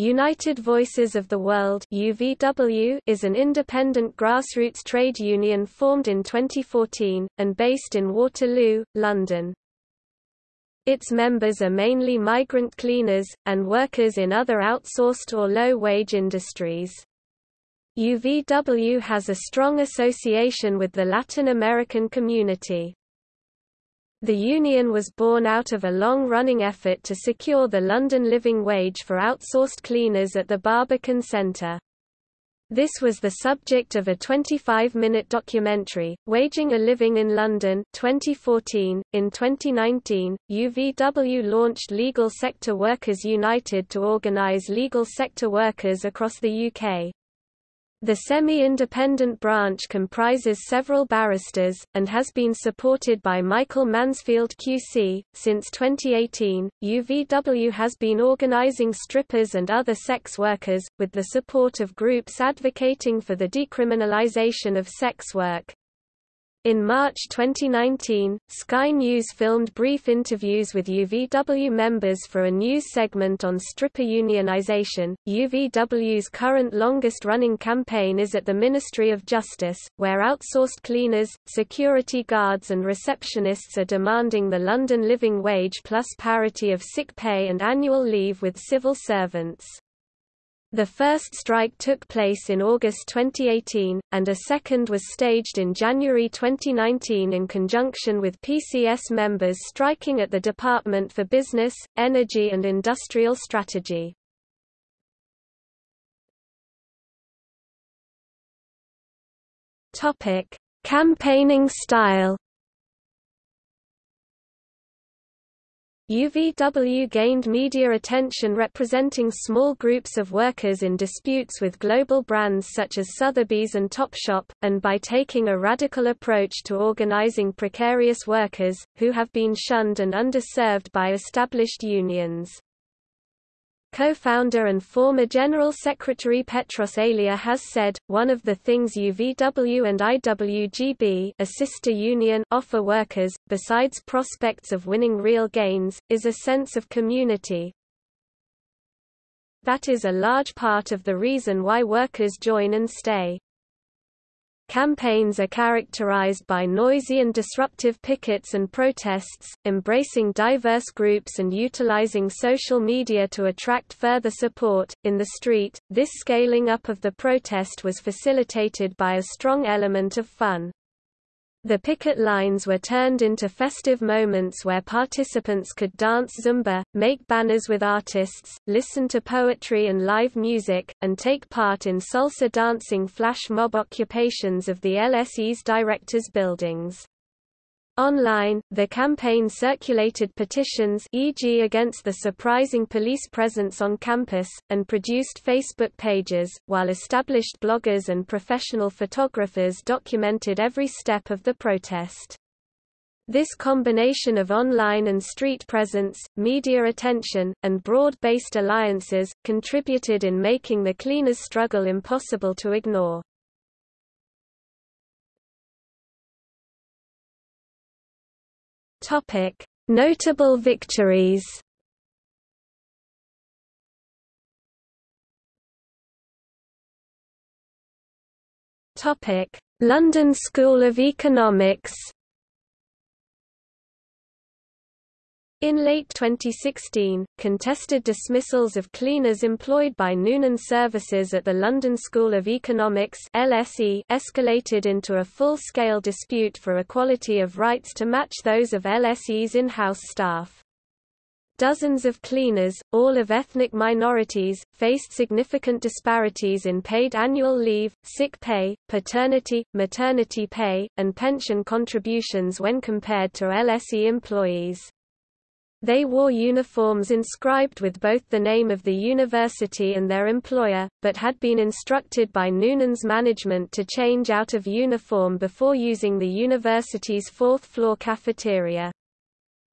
United Voices of the World UVW is an independent grassroots trade union formed in 2014, and based in Waterloo, London. Its members are mainly migrant cleaners, and workers in other outsourced or low-wage industries. UVW has a strong association with the Latin American community. The union was born out of a long-running effort to secure the London living wage for outsourced cleaners at the Barbican Centre. This was the subject of a 25-minute documentary, Waging a Living in London 2014. .In 2019, UVW launched Legal Sector Workers United to organise legal sector workers across the UK. The semi-independent branch comprises several barristers, and has been supported by Michael Mansfield QC. Since 2018, UVW has been organizing strippers and other sex workers, with the support of groups advocating for the decriminalization of sex work. In March 2019, Sky News filmed brief interviews with UVW members for a news segment on stripper unionization. UVW's current longest running campaign is at the Ministry of Justice, where outsourced cleaners, security guards, and receptionists are demanding the London living wage plus parity of sick pay and annual leave with civil servants. The first strike took place in August 2018, and a second was staged in January 2019 in conjunction with PCS members striking at the Department for Business, Energy and Industrial Strategy. Campaigning style UVW gained media attention representing small groups of workers in disputes with global brands such as Sotheby's and Topshop, and by taking a radical approach to organizing precarious workers, who have been shunned and underserved by established unions. Co-founder and former General Secretary Petros Elia has said, one of the things UVW and IWGB a sister union offer workers, besides prospects of winning real gains, is a sense of community. That is a large part of the reason why workers join and stay. Campaigns are characterized by noisy and disruptive pickets and protests, embracing diverse groups and utilizing social media to attract further support. In the street, this scaling up of the protest was facilitated by a strong element of fun. The picket lines were turned into festive moments where participants could dance Zumba, make banners with artists, listen to poetry and live music, and take part in salsa dancing flash mob occupations of the LSE's directors' buildings. Online, the campaign circulated petitions e.g. against the surprising police presence on campus, and produced Facebook pages, while established bloggers and professional photographers documented every step of the protest. This combination of online and street presence, media attention, and broad-based alliances, contributed in making the cleaners' struggle impossible to ignore. Topic: Notable victories. Topic: London School of Economics. In late 2016, contested dismissals of cleaners employed by Noonan Services at the London School of Economics LSE escalated into a full-scale dispute for equality of rights to match those of LSE's in-house staff. Dozens of cleaners, all of ethnic minorities, faced significant disparities in paid annual leave, sick pay, paternity, maternity pay, and pension contributions when compared to LSE employees. They wore uniforms inscribed with both the name of the university and their employer, but had been instructed by Noonan's management to change out of uniform before using the university's fourth-floor cafeteria.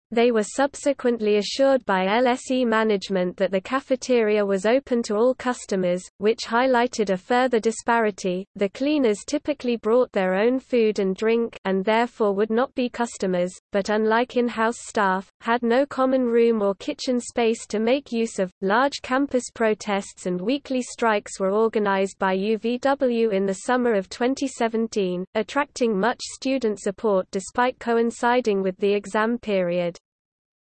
They were subsequently assured by LSE management that the cafeteria was open to all customers, which highlighted a further disparity. The cleaners typically brought their own food and drink and therefore would not be customers, but unlike in-house staff, had no common room or kitchen space to make use of. Large campus protests and weekly strikes were organized by UVW in the summer of 2017, attracting much student support despite coinciding with the exam period.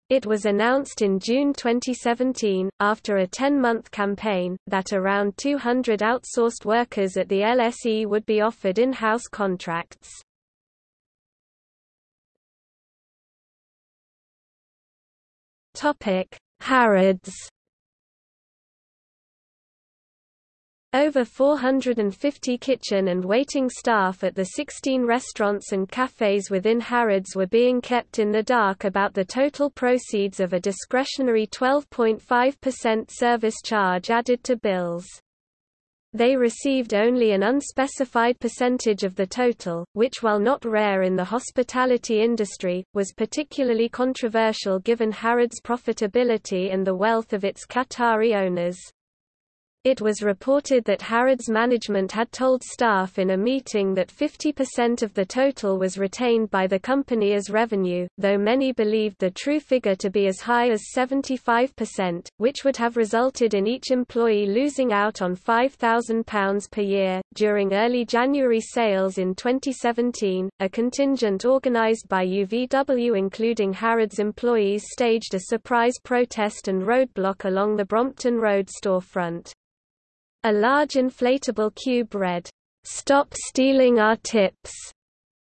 It was announced in June 2017, after a 10-month campaign, that around 200 outsourced workers at the LSE would be offered in-house contracts. Harrods Over 450 kitchen and waiting staff at the 16 restaurants and cafes within Harrods were being kept in the dark about the total proceeds of a discretionary 12.5% service charge added to bills. They received only an unspecified percentage of the total, which while not rare in the hospitality industry, was particularly controversial given Harrods' profitability and the wealth of its Qatari owners. It was reported that Harrods management had told staff in a meeting that 50% of the total was retained by the company as revenue, though many believed the true figure to be as high as 75%, which would have resulted in each employee losing out on £5,000 per year. During early January sales in 2017, a contingent organised by UVW including Harrods employees staged a surprise protest and roadblock along the Brompton Road storefront. A large inflatable cube read, "'Stop stealing our tips'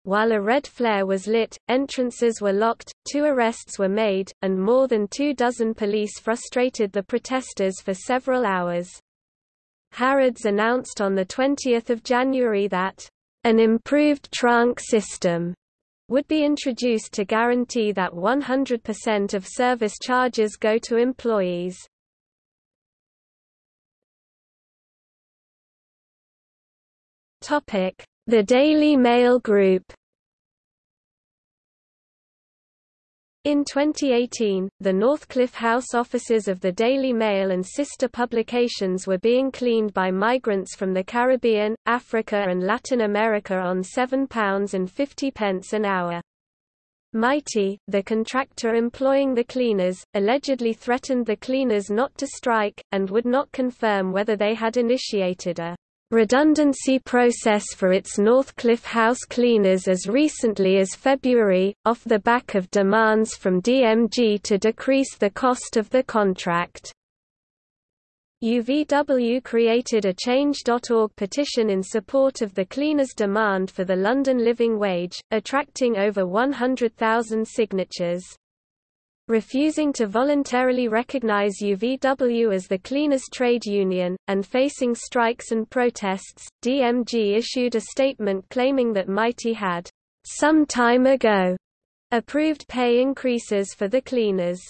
While a red flare was lit, entrances were locked, two arrests were made, and more than two dozen police frustrated the protesters for several hours. Harrods announced on 20 January that, "...an improved tronc system," would be introduced to guarantee that 100% of service charges go to employees. The Daily Mail Group In 2018, the Northcliffe House offices of the Daily Mail and sister publications were being cleaned by migrants from the Caribbean, Africa and Latin America on £7.50 an hour. Mitie, the contractor employing the cleaners, allegedly threatened the cleaners not to strike, and would not confirm whether they had initiated a redundancy process for its Northcliffe House cleaners as recently as February, off the back of demands from DMG to decrease the cost of the contract. UVW created a Change.org petition in support of the cleaners' demand for the London living wage, attracting over 100,000 signatures. Refusing to voluntarily recognize UVW as the cleaners trade union, and facing strikes and protests, DMG issued a statement claiming that Mitie had, some time ago, approved pay increases for the cleaners.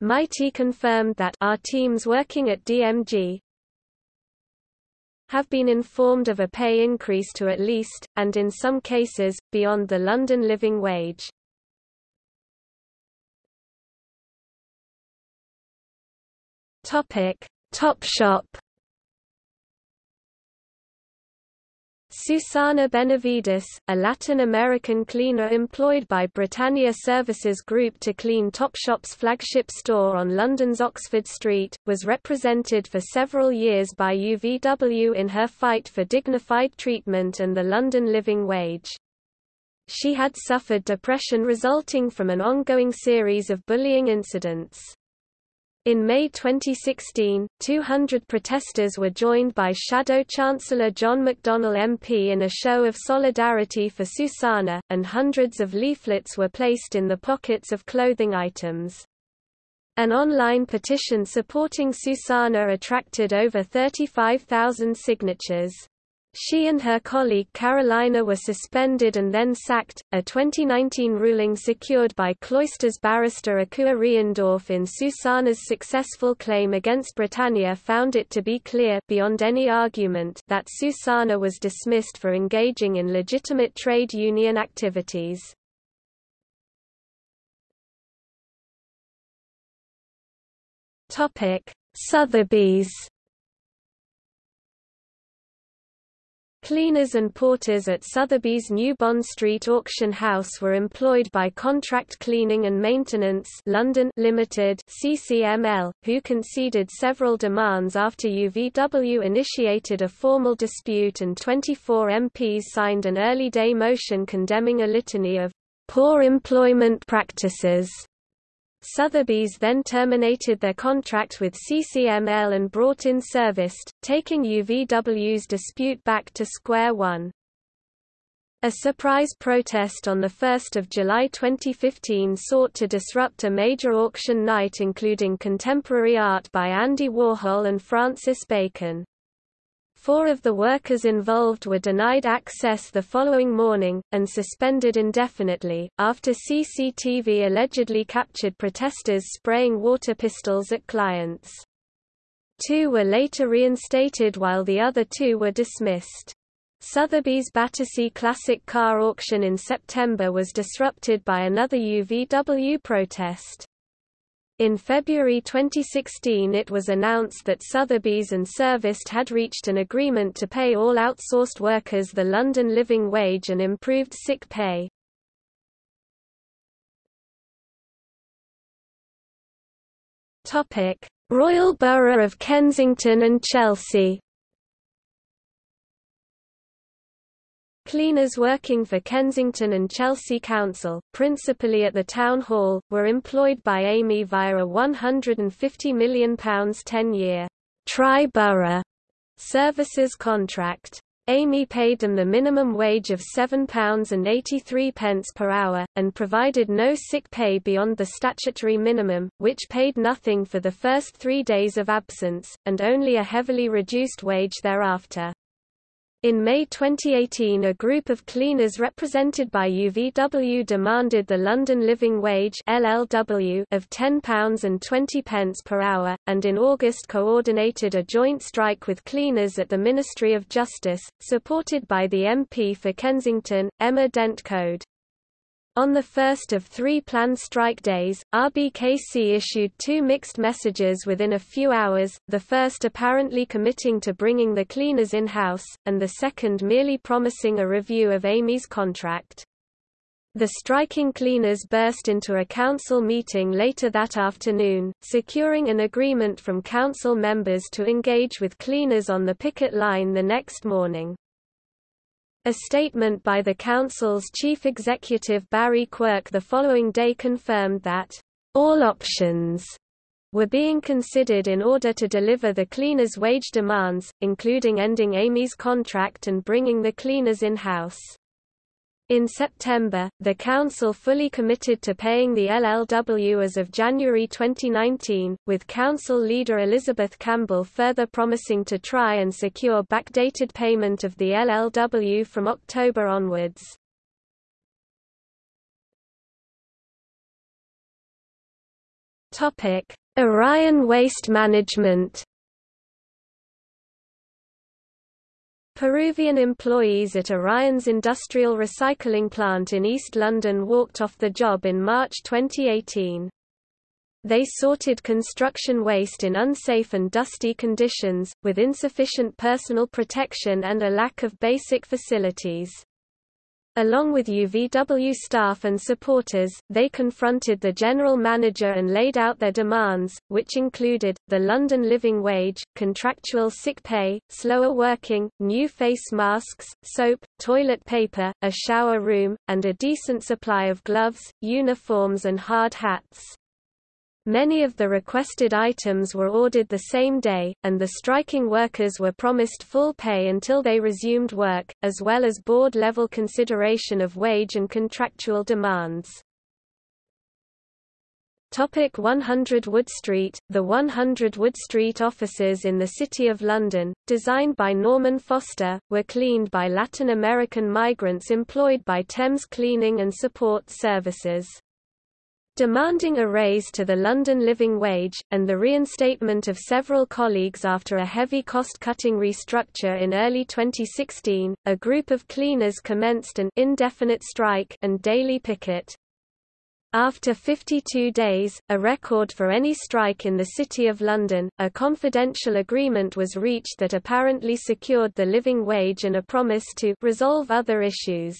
Mitie confirmed that our teams working at DMG have been informed of a pay increase to at least, and in some cases, beyond the London living wage. Topic: Topshop. Susana Benavides, a Latin American cleaner employed by Britannia Services Group to clean Topshop's flagship store on London's Oxford Street, was represented for several years by UVW in her fight for dignified treatment and the London living wage. She had suffered depression resulting from an ongoing series of bullying incidents. In May 2016, 200 protesters were joined by Shadow Chancellor John McDonnell MP in a show of solidarity for Susana, and hundreds of leaflets were placed in the pockets of clothing items. An online petition supporting Susana attracted over 35,000 signatures. She and her colleague Carolina were suspended and then sacked, a 2019 ruling secured by Cloisters barrister Akua Reindorf in Susana's successful claim against Britannia found it to be clear beyond any argument that Susana was dismissed for engaging in legitimate trade union activities. Sotheby's Cleaners and porters at Sotheby's New Bond Street auction house were employed by Contract Cleaning and Maintenance London Limited CCML, who conceded several demands after UVW initiated a formal dispute and 24 MPs signed an early day motion condemning a litany of poor employment practices Sotheby's then terminated their contract with CCML and brought in Serviced, taking UVW's dispute back to square one. A surprise protest on 1 July 2015 sought to disrupt a major auction night including contemporary art by Andy Warhol and Francis Bacon. Four of the workers involved were denied access the following morning, and suspended indefinitely, after CCTV allegedly captured protesters spraying water pistols at clients. Two were later reinstated while the other two were dismissed. Sotheby's Battersea Classic Car auction in September was disrupted by another UVW protest. In February 2016 it was announced that Sotheby's and Serviced had reached an agreement to pay all outsourced workers the London living wage and improved sick pay. Royal Borough of Kensington and Chelsea Cleaners working for Kensington and Chelsea Council, principally at the Town Hall, were employed by Amey via a £150 million 10-year tri-borough services contract. Amey paid them the minimum wage of £7.83 per hour, and provided no sick pay beyond the statutory minimum, which paid nothing for the first three days of absence, and only a heavily reduced wage thereafter. In May 2018 a group of cleaners represented by UVW demanded the London Living Wage LLW of £10.20 per hour, and in August coordinated a joint strike with cleaners at the Ministry of Justice, supported by the MP for Kensington, Emma Dent Coad. On the first of three planned strike days, RBKC issued two mixed messages within a few hours, the first apparently committing to bringing the cleaners in-house, and the second merely promising a review of Amey's contract. The striking cleaners burst into a council meeting later that afternoon, securing an agreement from council members to engage with cleaners on the picket line the next morning. A statement by the Council's chief executive Barry Quirk the following day confirmed that, "...all options," were being considered in order to deliver the cleaners' wage demands, including ending Amey's contract and bringing the cleaners in-house. In September, the Council fully committed to paying the LLW as of January 2019, with Council leader Elizabeth Campbell further promising to try and secure backdated payment of the LLW from October onwards. Orion Waste Management Peruvian employees at Orion's industrial recycling plant in East London walked off the job in March 2018. They sorted construction waste in unsafe and dusty conditions, with insufficient personal protection and a lack of basic facilities. Along with UVW staff and supporters, they confronted the general manager and laid out their demands, which included, the London living wage, contractual sick pay, slower working, new face masks, soap, toilet paper, a shower room, and a decent supply of gloves, uniforms and hard hats. Many of the requested items were ordered the same day, and the striking workers were promised full pay until they resumed work, as well as board-level consideration of wage and contractual demands. Topic 100 Wood Street The 100 Wood Street offices in the City of London, designed by Norman Foster, were cleaned by Latin American migrants employed by Thames Cleaning and Support Services demanding a raise to the London living wage, and the reinstatement of several colleagues after a heavy cost-cutting restructure in early 2016, a group of cleaners commenced an indefinite strike and daily picket. After 52 days, a record for any strike in the City of London, a confidential agreement was reached that apparently secured the living wage and a promise to resolve other issues.